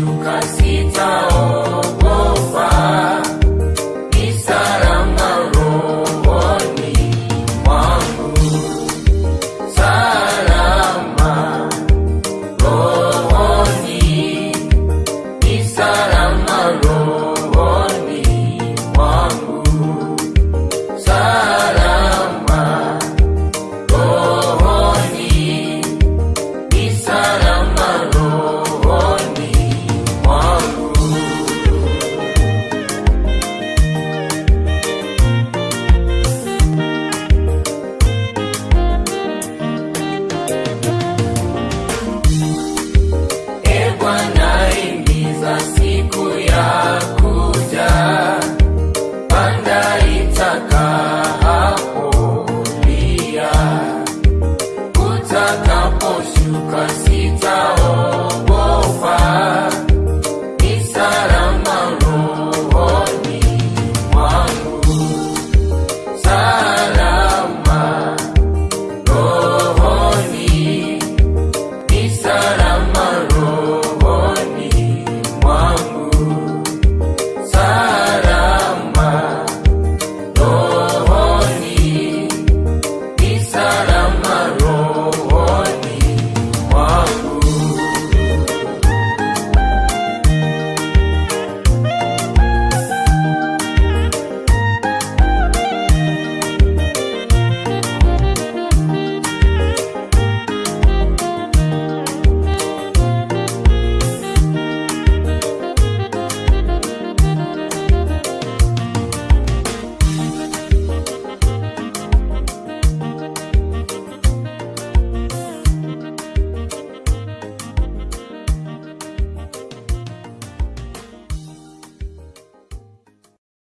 tukasita up.